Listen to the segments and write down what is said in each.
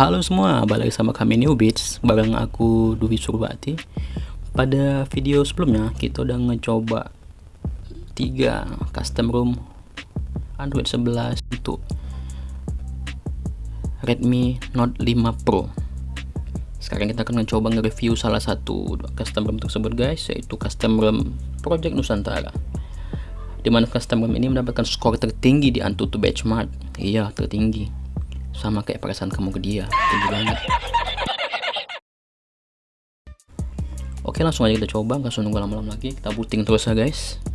Halo semua, balik sama kami New Beats bareng aku Dwi Surbati. Pada video sebelumnya kita udah ngecoba tiga custom room Android 11 untuk Redmi Note 5 Pro. Sekarang kita akan mencoba nge-review salah satu custom room tersebut guys, yaitu custom room Project Nusantara. Di mana custom room ini mendapatkan skor tertinggi di Antutu Benchmark. Iya, tertinggi sama kayak perasaan kamu ke dia. Tinggi banget. Oke langsung aja kita coba. Nggak usah nunggu lama-lama lagi. Kita booting terus ya guys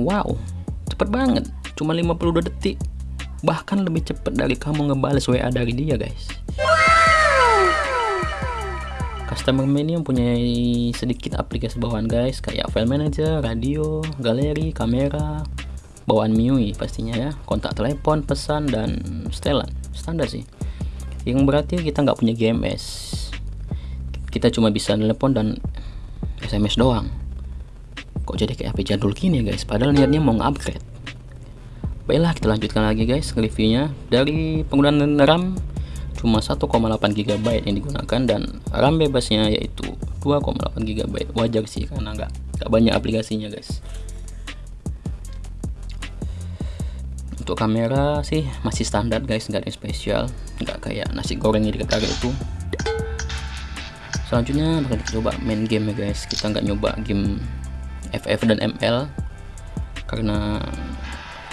Wow, cepet banget. Cuma 52 detik. Bahkan lebih cepet dari kamu ngebales WA dari dia, guys. Customer ini mempunyai sedikit aplikasi bawaan guys, kayak file manager, radio, galeri, kamera, bawaan MIUI pastinya ya, kontak telepon, pesan dan setelan. Standar sih. Yang berarti kita nggak punya GMS. Kita cuma bisa telepon dan SMS doang kok jadi kayak HP jadul gini ya guys? Padahal niatnya mau nge-upgrade. Baiklah kita lanjutkan lagi guys reviewnya dari penggunaan RAM cuma 1,8 GB yang digunakan dan RAM bebasnya yaitu 2,8 GB wajar sih karena nggak nggak banyak aplikasinya guys. Untuk kamera sih masih standar guys. Nggak ada yang spesial. Nggak kayak nasi goreng yang dikatakan itu. Selanjutnya bakal kita coba main game ya guys. Kita nggak nyoba game FF dan ML karena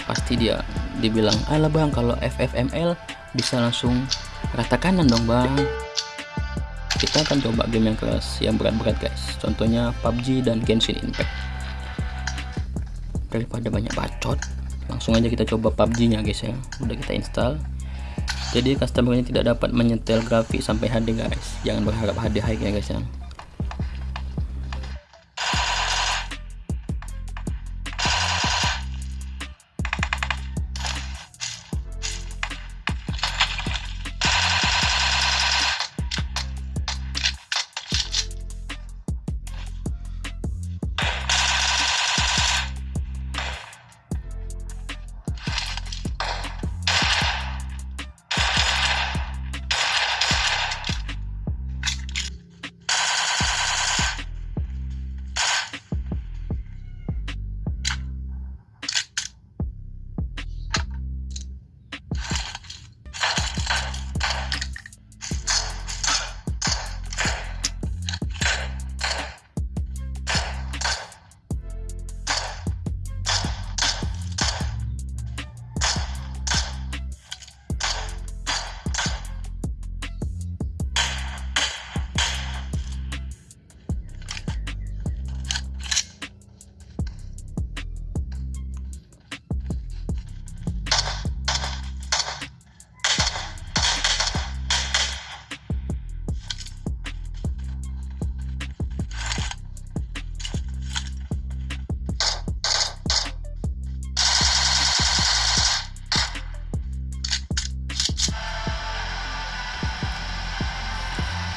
pasti dia dibilang alah bang kalau FF ML bisa langsung rata kanan dong bang. Kita akan coba game yang keras yang berat-berat guys. Contohnya PUBG dan Genshin Impact. Daripada banyak bacot langsung aja kita coba PUBG nya guys ya. Udah kita install. Jadi customernya tidak dapat menyetel grafik sampai HD guys. Jangan berharap HD high ya guys ya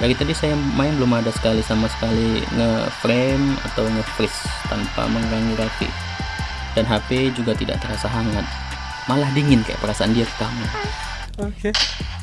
dari tadi saya main belum ada sekali sama sekali nge-frame atau nge-freeze tanpa mengganggu grafik. Dan HP juga tidak terasa hangat. Malah dingin kayak perasaan dia ke kamu. Oke. okay.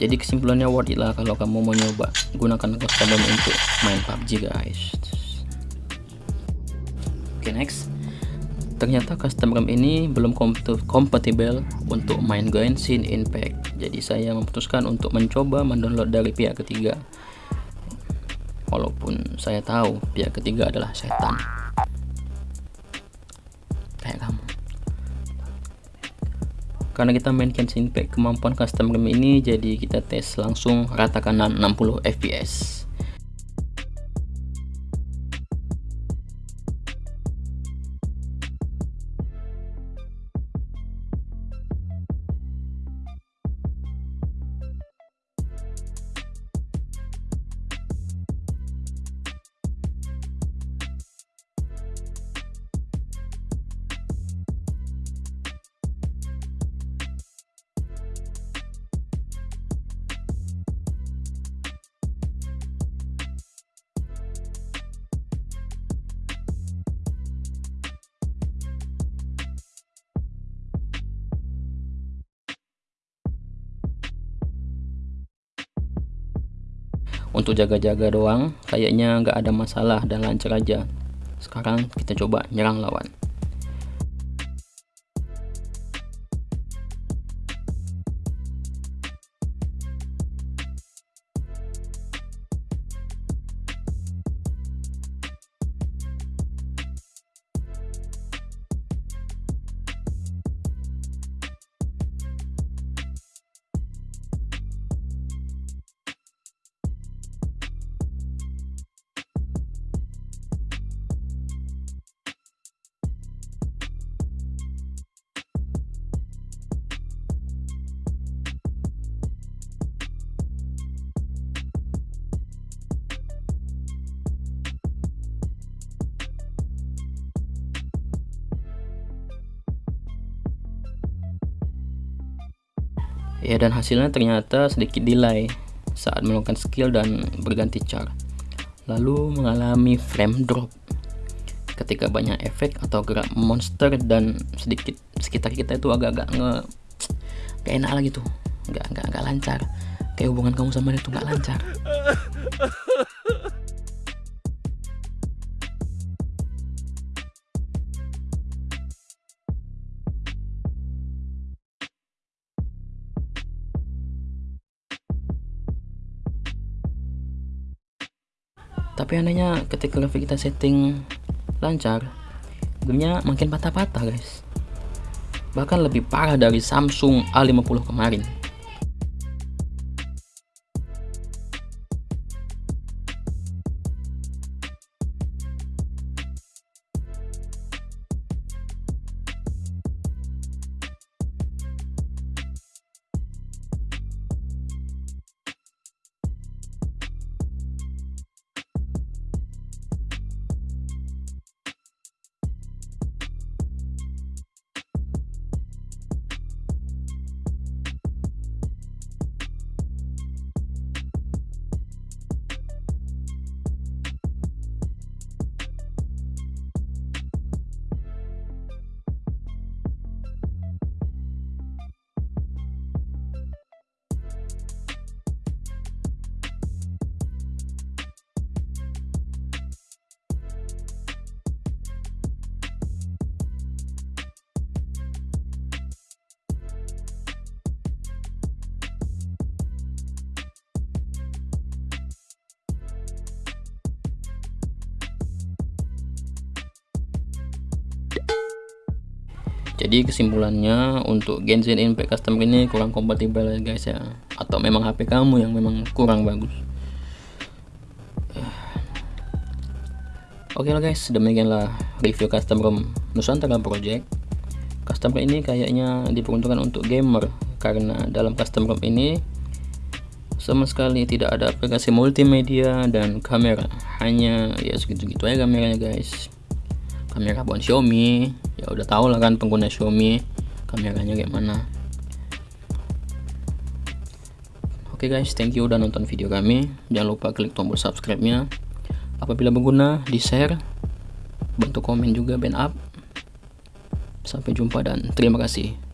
Jadi kesimpulannya worth it lah kalau kamu mau nyoba. Gunakan custom untuk main PUBG guys. Oke okay, next. Ternyata custom ROM ini belum kompatibel untuk main Genshin Impact. Jadi saya memutuskan untuk mencoba mendownload dari pihak ketiga. Walaupun saya tahu pihak ketiga adalah setan karena kita mainkan Impact kemampuan custom game ini jadi kita tes langsung rata kanan 60 fps untuk jaga-jaga doang kayaknya nggak ada masalah dan lancar aja. Sekarang kita coba nyerang lawan ya dan hasilnya ternyata sedikit delay saat melakukan skill dan berganti char lalu mengalami frame drop. Ketika banyak efek atau gerak monster dan sedikit sekitar kita itu agak-agak nge gak enak lagi tuh. Nggak nggak nggak lancar. Kayak hubungan kamu sama dia tuh nggak lancar tapi anehnya ketika grafik kita setting lancar gamenya makin patah-patah guys. Bahkan lebih parah dari Samsung A50 kemarin jadi kesimpulannya untuk Genshin Impact Custom ini kurang kompatibel ya guys ya. Atau memang HP kamu yang memang kurang bagus. Oke okay lah guys demikianlah review custom ROM Nusantara Project. Custom ROM ini kayaknya diperuntukkan untuk gamer karena dalam custom ROM ini sama sekali tidak ada aplikasi multimedia dan kamera. Hanya ya segitu-gitu aja kameranya guys kamera buat Xiaomi. Ya udah tau lah kan pengguna Xiaomi. Kameranya kayak mana. Oke okay guys thank you udah nonton video kami. Jangan lupa klik tombol subscribe nya apabila berguna di share bantu komen juga band up. Sampai jumpa dan terima kasih